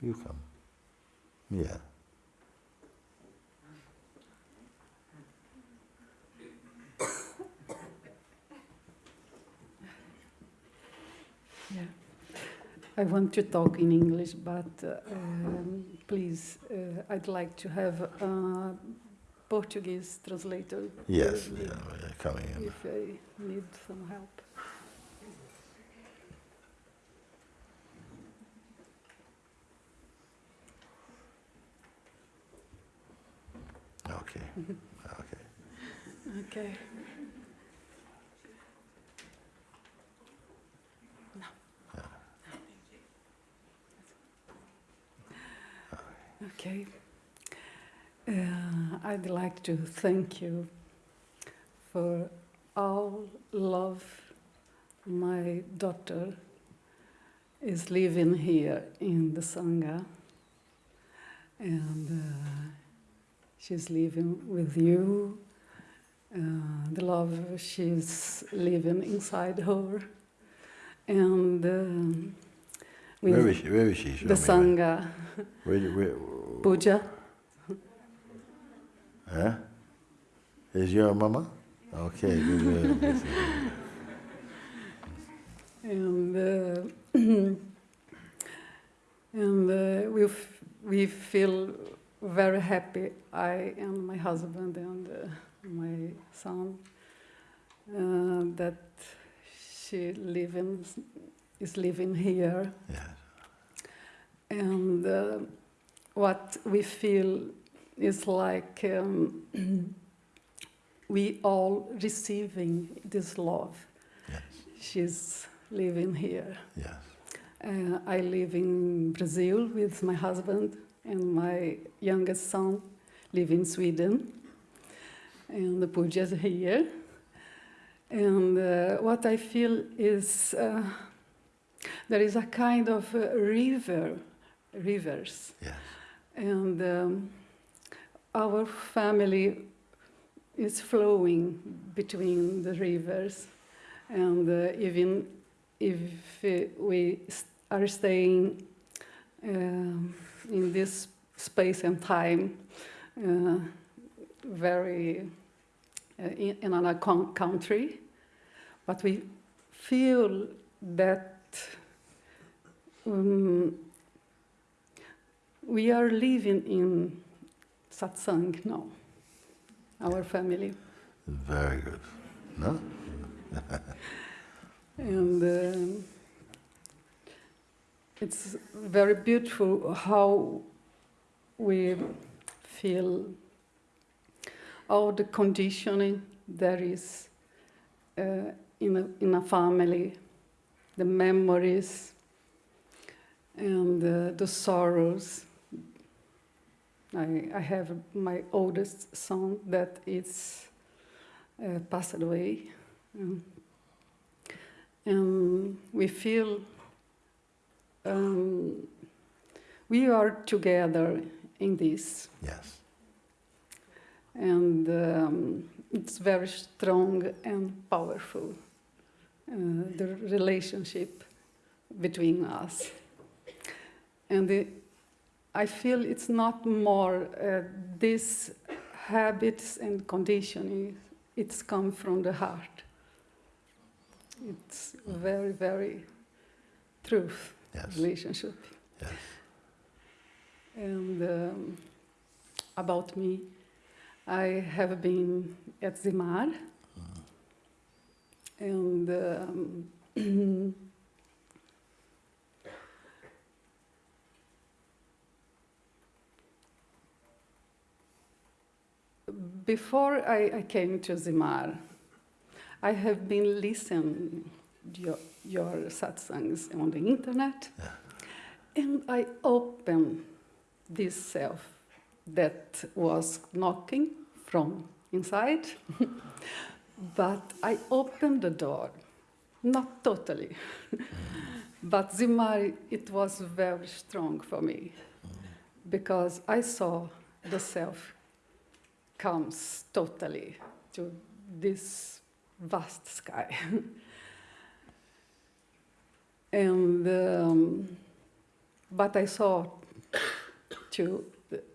You come. Yeah. Yeah. I want to talk in English, but uh, um, please, uh, I'd like to have a Portuguese translator. Yes, with yeah, me yeah, coming in. If I need some help. Okay. Okay. Okay. Uh, I'd like to thank you for all love my daughter is living here in the Sangha. And uh, she's living with you. Uh, the love she's living inside her. And um, with Where is she? Where is she? Show the Sangha Where, where, where, puja. huh? Is your mama? Okay. and uh, and uh, we f- we feel very happy. I and my husband and uh, my son uh, that she living is living here, yes. and uh, what we feel is like um, we all receiving this love. Yes. She's living here. Yes. Uh, I live in Brazil with my husband and my youngest son live in Sweden. And the puja is here. And uh, what I feel is uh, there is a kind of uh, river, rivers. Yes. And um, our family is flowing between the rivers. And uh, even if we are staying um, in this space and time, uh, very uh, in, in another country, but we feel that um, we are living in satsang now, our family. Very good. No? And um, it's very beautiful how we feel all the conditioning there is uh, in, a, in a family, the memories and uh, the sorrows. I, I have my oldest son that is uh, passed away. Um, and we feel um, we are together in this. Yes. and um, it's very strong and powerful uh, the relationship between us. And the, i feel it's not more uh, these habits and conditioning it's come from the heart. It's very very truth Yes. relationship Yes. and um, about me, I have been at Zimar, and um, before I, I came to Zimar, I have been listening your, your satsangs on the internet, and I opened this self that was knocking from inside, but I opened the door, not totally, but Zimari, it was very strong for me because I saw the self comes totally to this vast sky. and um, but I saw to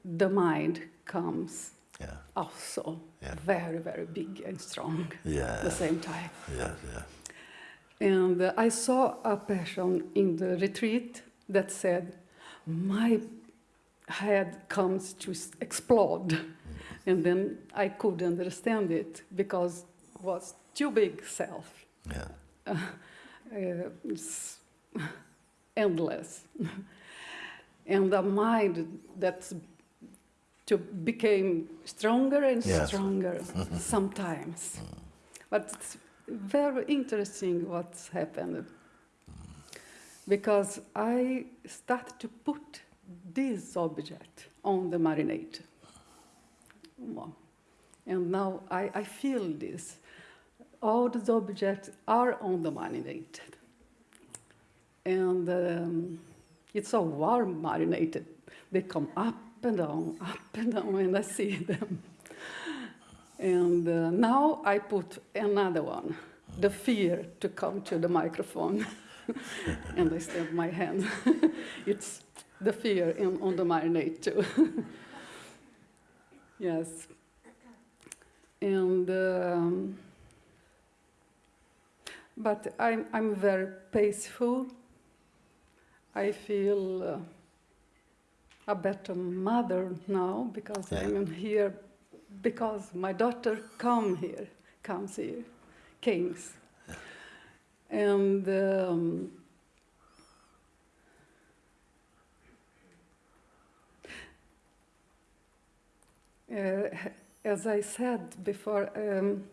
the, mind comes Yeah. also Yeah. very, very big and strong at the same time. Yes, yes. And uh, I saw a person in the retreat that said, My head comes to explode. And then I could understand it because it was too big self. Yeah. Uh, it's endless. and a mind that to became stronger and Yes. stronger sometimes. But it's very interesting what's happened. Because I started to put this object on the marinade. And now I, I feel this. All these objects are on the marinade. And um, it's all warm marinated. They come up and down, up and down when I see them. And uh, now I put another one, the fear to come to the microphone. and I stand my hand. it's the fear in, on the marinade too. yes. And um, but I'm I'm very peaceful. I feel uh, a better mother now because Yeah. I'm here because my daughter come here, comes here, Kings. And um, uh, as I said before, um,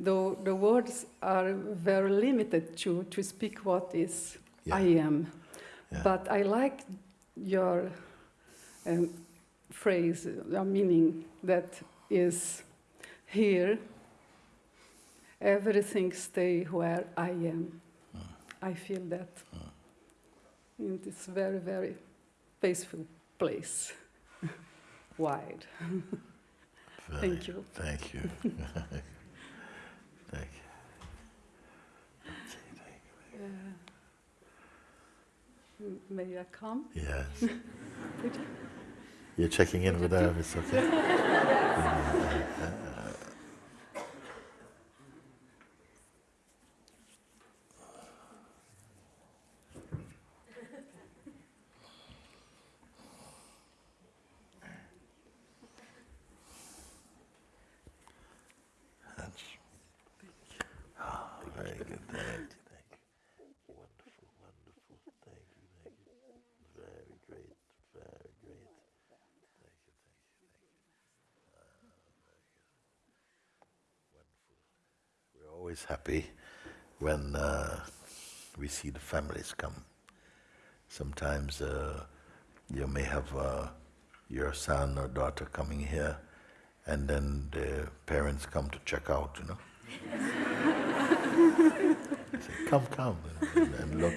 the, the words are very limited to, to speak what is Yeah. I am. Yeah. But I like your um, phrase, your meaning that is here, everything stay where I am. I feel that. And it's very, very peaceful place, wide. Very Thank you. Thank you. thank you. Uh, m- may I come? Yes. You? You're checking in with her, it's okay? That's- Ah, very good, thank you, thank you. Wonderful, wonderful, thank you, thank you. Very great, very great. Thank you, thank you, thank you. Ah, very good. Wonderful. Happy when uh, we see the families come. Sometimes uh, you may have uh, your son or daughter coming here, and then the parents come to check out, you know. Say, come, come, and, and look.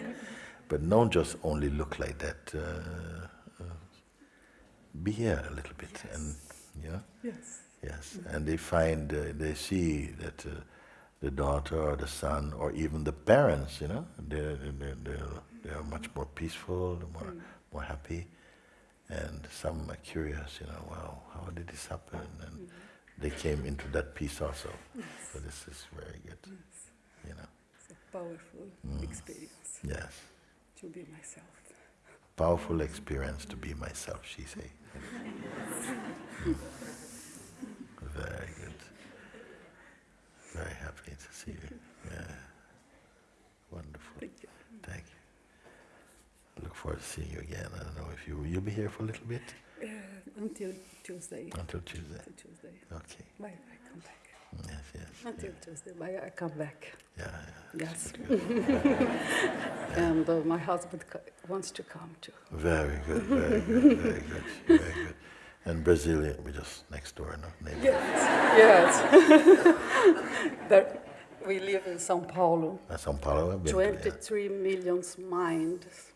But don't just only look like that. Uh, uh, be here a little bit, and you know. Yes. Yes, and they find, uh, they see that uh, the daughter or the son or even the parents, you know, they're, they're, they're, they're much more peaceful, more, more happy. And some are curious, you know, wow, how did this happen? And they came into that peace also. So this is very good, you know. It's a powerful mm. experience Yes, to be myself. powerful experience to be myself, she say. Mm. Very good. Very happy to see you. Yeah. Wonderful. Thank you. Thank you. Look forward to seeing you again. I don't know if you you'll be here for a little bit Uh, until Tuesday. until Tuesday. Until Tuesday. Okay. Bye. I come back. Yes, yes. Until Tuesday. Bye. I come back. Yeah, yeah. Yes. and uh, my husband wants to come too. Very good, very good, very good, very good. And Brazilian, we're just next door, no? Neighbor. Yes. yes. there, we live in São Paulo. Uh, São Paulo, I've been to, yeah. 23 million minds.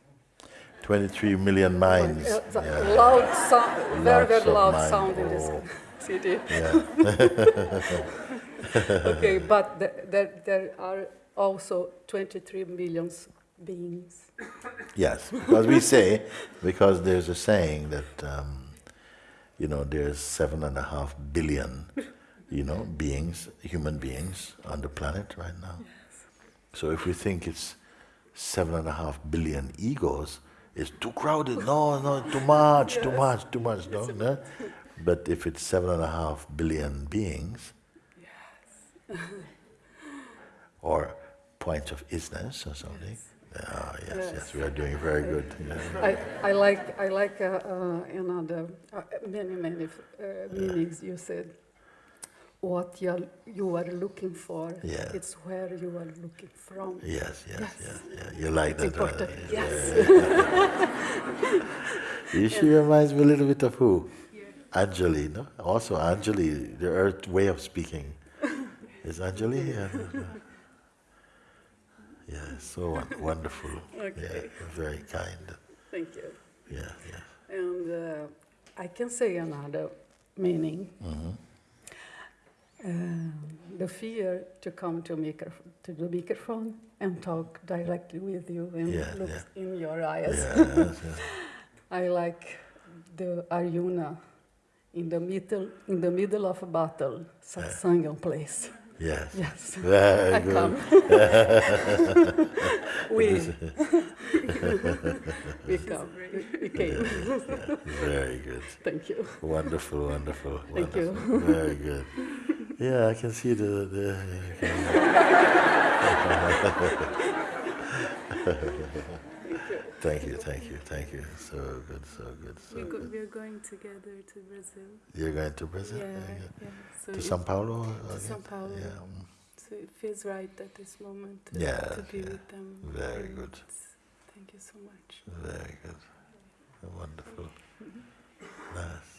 23 million minds. Uh, Yeah. Loud sound, very, very loud mind. sound in this Oh. city. Yeah. okay, but there, there, there are also 23 million beings. Yes, because we say, because there's a saying that um, you know, there's seven and a half billion, you know, beings, human beings on the planet right now. So if we think it's seven and a half billion egos, it's too crowded. No, no, too much, too much, too much. No, no. But if it's seven and a half billion beings, yes. or points of isness or something. Ah, yes, yes, Yes. we are doing very good. Yeah. I, I like, I like uh, uh, another, uh, many, many uh, meanings you said. What you're, you are looking for, Yeah. it's where you are looking from. Yes, yes, Yes. yes, yeah. You like that, right? Yes. You She reminds me a little bit of who? Anjali, no? Also Anjali, the earth way of speaking. Is Anjali? Yeah. Yeah, so won- wonderful. Yeah, Okay. very kind. Thank you. Yeah, yeah. And uh, I can say another meaning. Mhm. Um, the fear to come to, to the microphone and talk directly with you and Yeah, look yeah. in your eyes. Yeah. I like the Arjuna in the middle in the middle of a battle, satsangam place. Yes. Yes, Very I good. come. we we come. We, we came. Very good. Thank you. Wonderful, wonderful, Thank you. wonderful. Very good. Yeah, I can see the. the thank you, thank you, thank you. So good, so good, so We go, good. we're going together to Brazil. You're going to Brazil? Yeah, Very good. yeah. So, To Sao Paulo? to? São Paulo. Yeah. mm, so it feels right at this moment to, Yeah, to be yeah. with them. Very and good. Thank you so much. Very good. Wonderful. Nice.